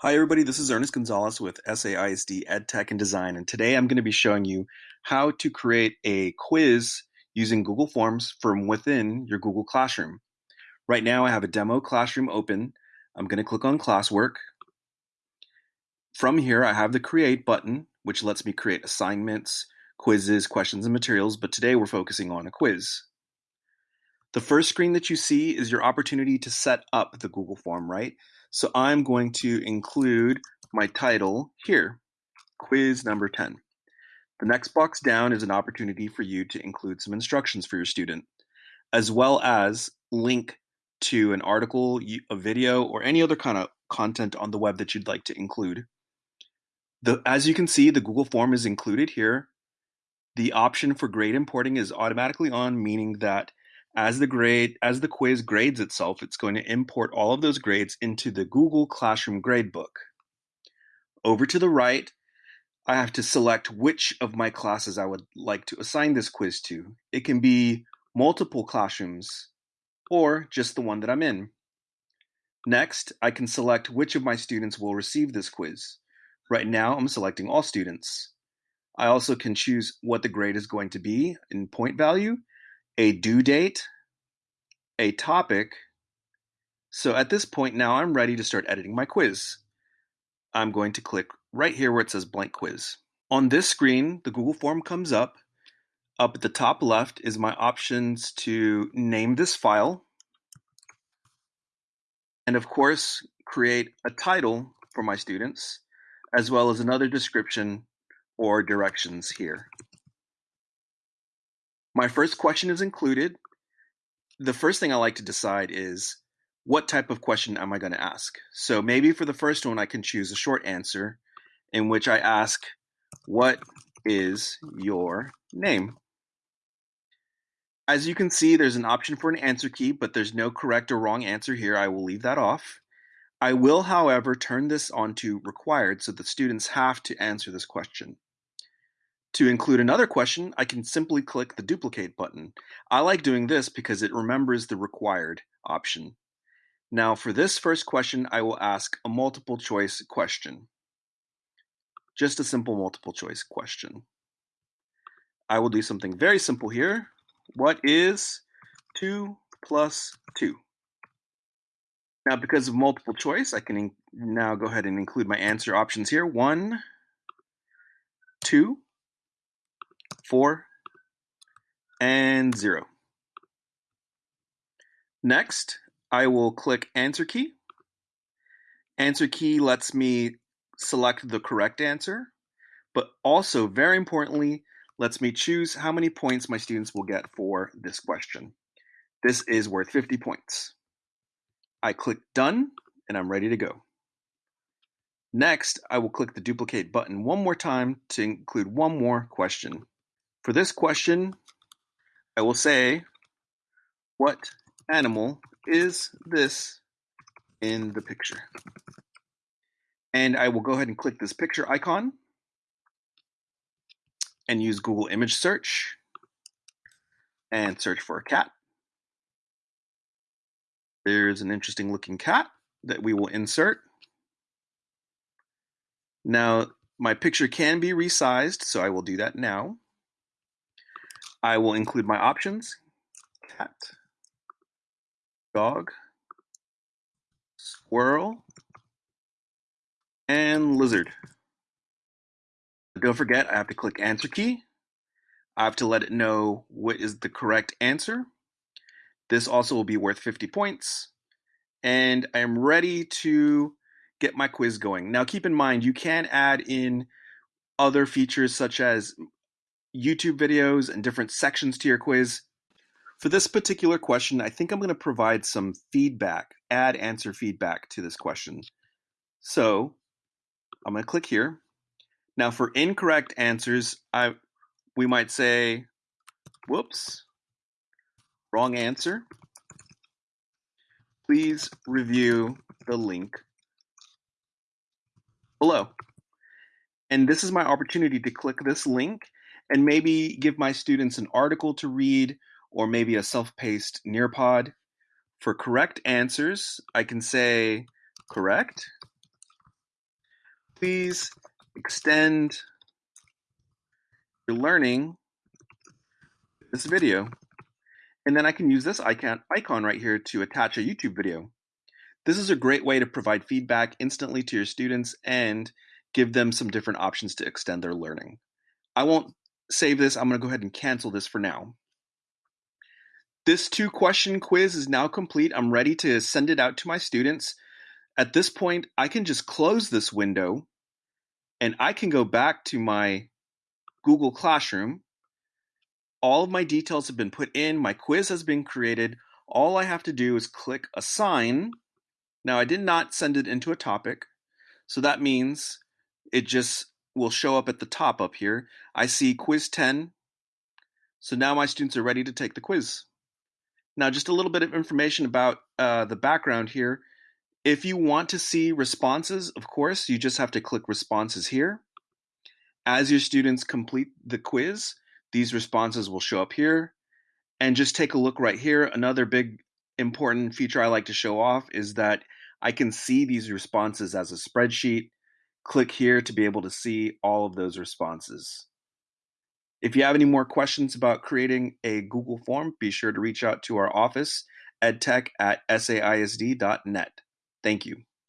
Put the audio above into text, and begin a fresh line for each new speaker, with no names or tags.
Hi everybody, this is Ernest Gonzalez with SAISD EdTech and Design, and today I'm going to be showing you how to create a quiz using Google Forms from within your Google Classroom. Right now I have a demo classroom open. I'm going to click on classwork. From here I have the create button, which lets me create assignments, quizzes, questions, and materials, but today we're focusing on a quiz. The first screen that you see is your opportunity to set up the Google form, right? So I'm going to include my title here, quiz number 10. The next box down is an opportunity for you to include some instructions for your student, as well as link to an article, a video, or any other kind of content on the web that you'd like to include. The, as you can see, the Google form is included here. The option for grade importing is automatically on, meaning that as the grade as the quiz grades itself, it's going to import all of those grades into the Google Classroom gradebook. Over to the right, I have to select which of my classes I would like to assign this quiz to. It can be multiple classrooms or just the one that I'm in. Next, I can select which of my students will receive this quiz. Right now, I'm selecting all students. I also can choose what the grade is going to be in point value a due date, a topic. So at this point now I'm ready to start editing my quiz. I'm going to click right here where it says blank quiz. On this screen, the Google form comes up. Up at the top left is my options to name this file. And of course, create a title for my students, as well as another description or directions here. My first question is included. The first thing I like to decide is what type of question am I going to ask? So maybe for the first one, I can choose a short answer in which I ask, What is your name? As you can see, there's an option for an answer key, but there's no correct or wrong answer here. I will leave that off. I will, however, turn this on to required so the students have to answer this question. To include another question, I can simply click the duplicate button. I like doing this because it remembers the required option. Now for this first question, I will ask a multiple choice question. Just a simple multiple choice question. I will do something very simple here. What is 2 plus 2? Now because of multiple choice, I can now go ahead and include my answer options here. 1, 2, 4, and 0. Next, I will click Answer Key. Answer Key lets me select the correct answer, but also, very importantly, lets me choose how many points my students will get for this question. This is worth 50 points. I click Done, and I'm ready to go. Next, I will click the duplicate button one more time to include one more question. For this question, I will say, what animal is this in the picture? And I will go ahead and click this picture icon and use Google image search and search for a cat. There's an interesting looking cat that we will insert. Now, my picture can be resized, so I will do that now. I will include my options, cat, dog, squirrel, and lizard. Don't forget, I have to click answer key. I have to let it know what is the correct answer. This also will be worth 50 points. And I am ready to get my quiz going. Now keep in mind, you can add in other features such as YouTube videos and different sections to your quiz. For this particular question, I think I'm going to provide some feedback, add answer feedback to this question. So I'm going to click here. Now for incorrect answers, I we might say, whoops, wrong answer. Please review the link below. And this is my opportunity to click this link and maybe give my students an article to read or maybe a self-paced Nearpod. For correct answers, I can say correct please extend your learning this video. And then I can use this icon, icon right here to attach a YouTube video. This is a great way to provide feedback instantly to your students and give them some different options to extend their learning. I won't save this. I'm going to go ahead and cancel this for now. This two question quiz is now complete. I'm ready to send it out to my students. At this point, I can just close this window and I can go back to my Google Classroom. All of my details have been put in. My quiz has been created. All I have to do is click assign. Now I did not send it into a topic. So that means it just will show up at the top up here. I see quiz 10. So now my students are ready to take the quiz. Now, just a little bit of information about uh, the background here. If you want to see responses, of course, you just have to click responses here. As your students complete the quiz, these responses will show up here. And just take a look right here. Another big important feature I like to show off is that I can see these responses as a spreadsheet click here to be able to see all of those responses. If you have any more questions about creating a Google form, be sure to reach out to our office, edtech at saisd.net. Thank you.